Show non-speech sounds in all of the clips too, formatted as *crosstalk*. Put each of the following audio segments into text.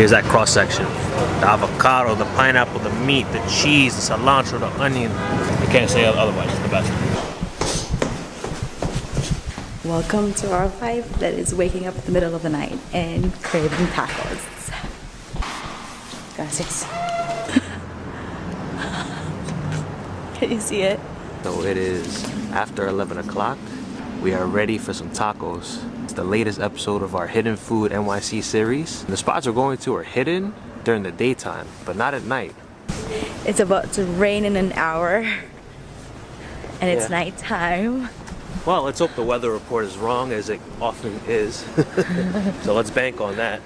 Here's that cross section. The avocado, the pineapple, the meat, the cheese, the cilantro, the onion. I can't say otherwise, it's the best. Welcome to our life that is waking up in the middle of the night and craving tacos. Gracias. *laughs* Can you see it? So it is after 11 o'clock. We are ready for some tacos. It's the latest episode of our Hidden Food NYC series. The spots we're going to are hidden during the daytime, but not at night. It's about to rain in an hour and it's Yeah. nighttime. Well, let's hope the weather report is wrong as it often is. *laughs* so let's bank on that.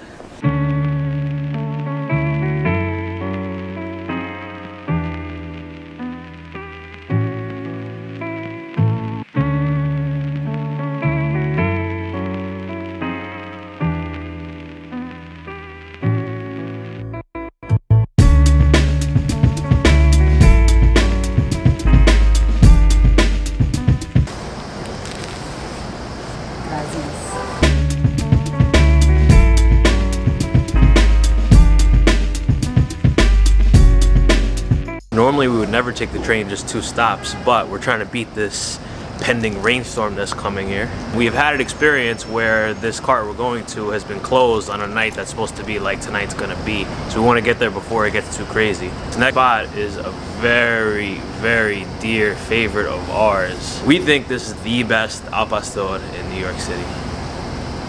Normally we would never take the train just two stops, but we're trying to beat this pending rainstorm that's coming here. We've had an experience where this cart we're going to has been closed on a night that's supposed to be like tonight's gonna be. So we want to get there before it gets too crazy. This next spot is a very, very dear favorite of ours. We think this is the best al pastor in New York City.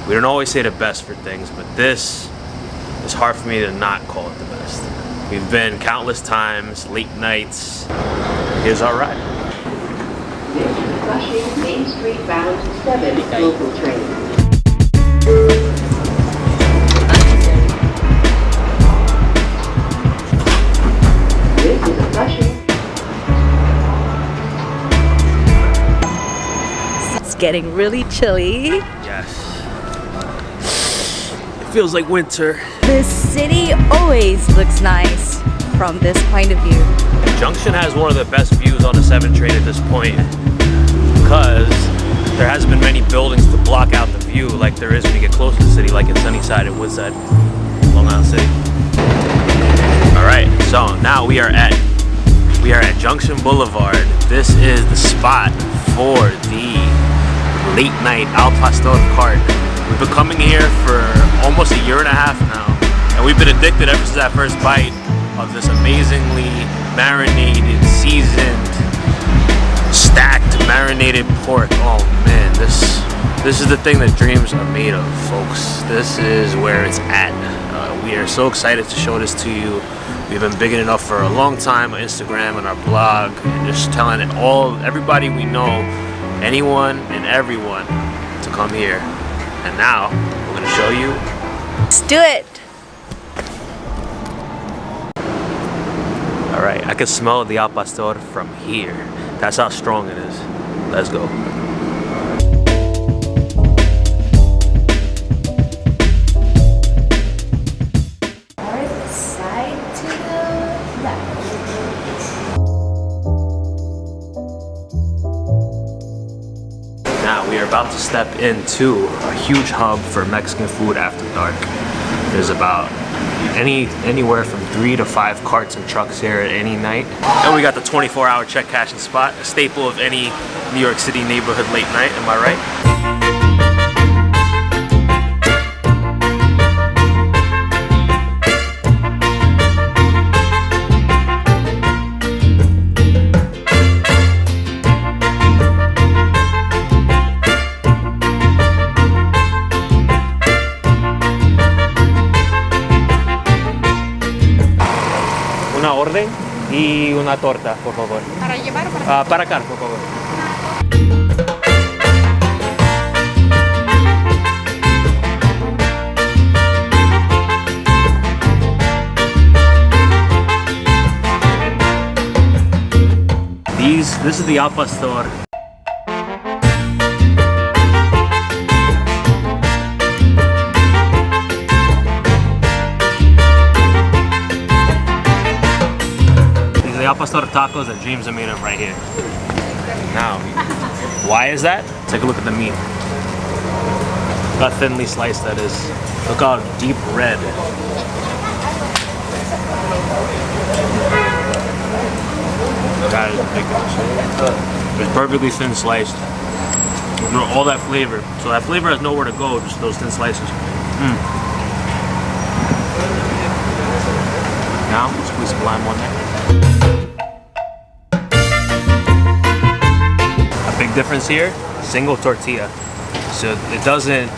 We don't always say the best for things, but this is hard for me to not call it the best. We've been countless times, late nights. Here's our ride. This is Flushing Main Street bound 7 local train. This is a Flushing It's getting really chilly. Yes. It feels like winter. The city always looks nice from this point of view. Junction has one of the best views on the 7 train at this point because there hasn't been many buildings to block out the view like there is when you get close to the city, like in Sunnyside and Woodside, Long Island City. All right, so now we are at we are at Junction Boulevard. This is the spot for the late night Al Pastor cart. We've been coming here for almost a year and a half now, and we've been addicted ever since that first bite of this amazingly marinated, seasoned, stacked, marinated pork. Oh man, this this is the thing that dreams are made of, folks. This is where it's at. Uh, we are so excited to show this to you. We've been bigging it up for a long time on Instagram and our blog, and just telling it all, everybody we know, anyone and everyone, to come here. And now we're gonna show you Let's do it. All right, I can smell the al pastor from here. That's how strong it is. Let's go. We are about to step into a huge hub for Mexican food after dark. There's about any anywhere from three to five carts and trucks here at any night. And we got the 24-hour check cashing spot, a staple of any New York City neighborhood late night. Am I right? Orden y una torta, por favor. Para llevar o para Ah, para acá, por favor. These, this is the al Al Pastor tacos that James made up right here. Now, why is that? Take a look at the meat. Look how thinly sliced that is. Look how deep red. That is ridiculous. It's perfectly thin sliced. all that flavor. So that flavor has nowhere to go, just those thin slices. Mm. Now, squeeze lime on there. Difference here, single tortilla. So it doesn't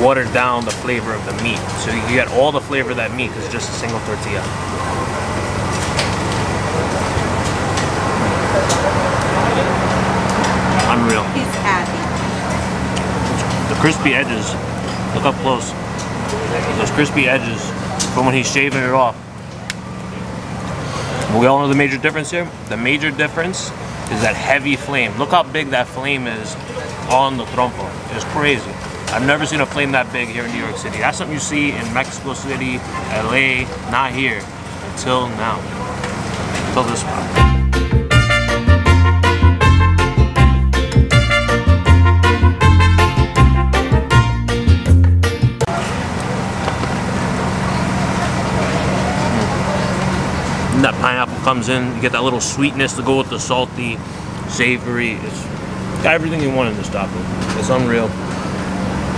water down the flavor of the meat. So you get all the flavor of that meat because it's just a single tortilla. Unreal. He's happy. The crispy edges, look up close. Those crispy edges from when he's shaving it off. We all know the major difference here. The major difference is that heavy flame. Look how big that flame is on the trompo. It's crazy. I've never seen a flame that big here in New York City. That's something you see in Mexico City, LA, not here until now. Until this spot. That pineapple comes in, you get that little sweetness to go with the salty, savory. It's everything you want in this taco. It's unreal.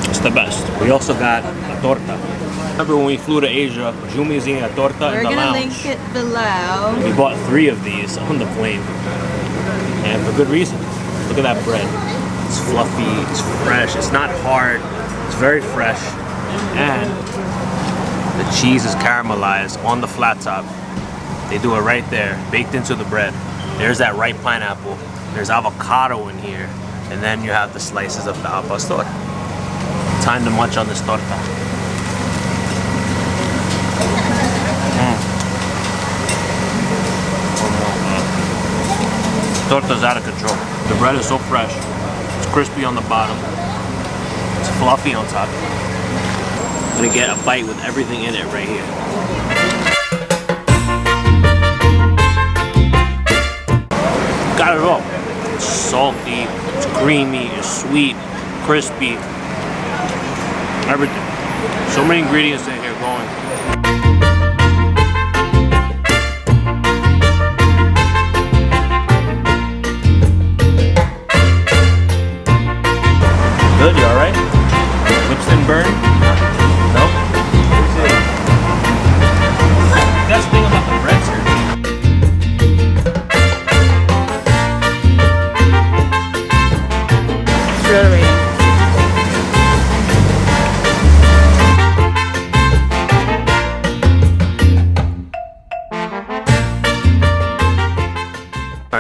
It's the best. We also got a torta. Remember when we flew to Asia, Jumi is eating a torta We're in the gonna lounge. link it below. We bought three of these on the plane. And for good reason. Look at that bread. It's fluffy, it's fresh, it's not hard, it's very fresh. And the cheese is caramelized on the flat top. They do it right there, baked into the bread. There's that ripe pineapple. There's avocado in here. And then you have the slices of the al pastor. Time to munch on this torta. Mm. Torta's out of control. The bread is so fresh. It's crispy on the bottom. It's fluffy on top. I'm gonna get a bite with everything in it right here. Got it all. It's salty, it's creamy, it's sweet, crispy. Everything. So many ingredients in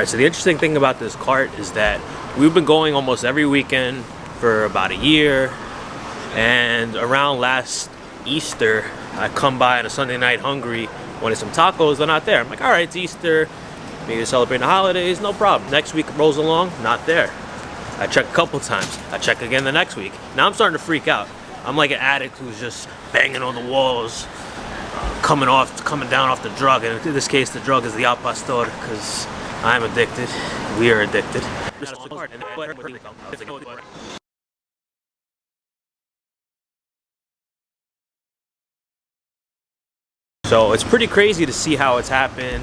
Alright, so the interesting thing about this cart is that we've been going almost every weekend for about a year. And around last Easter, I come by on a Sunday night hungry, wanted some tacos, they're not there. I'm like, alright, it's Easter, maybe celebrating the holidays, no problem. Next week rolls along, not there. I check a couple times. I check again the next week. Now I'm starting to freak out. I'm like an addict who's just banging on the walls, coming off, coming down off the drug. And in this case, the drug is the al pastor because I'm addicted. We are addicted. So it's pretty crazy to see how it's happened.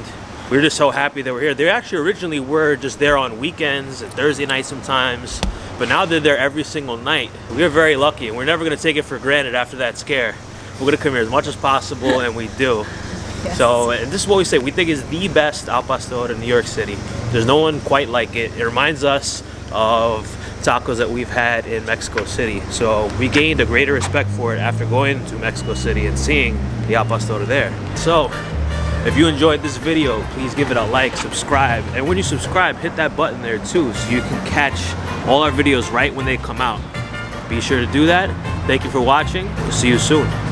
We're just so happy that we're here. They actually originally were just there on weekends and Thursday nights sometimes, but now they're there every single night. We're very lucky and we're never gonna take it for granted after that scare. We're gonna come here as much as possible and we do. So, this is what we say, we think is the best al pastor in New York City. There's no one quite like it. It reminds us of tacos that we've had in Mexico City. So we gained a greater respect for it after going to Mexico City and seeing the al pastor there. So, if you enjoyed this video, please give it a like, subscribe, and when you subscribe, hit that button there too so you can catch all our videos right when they come out. Be sure to do that. Thank you for watching. We'll see you soon.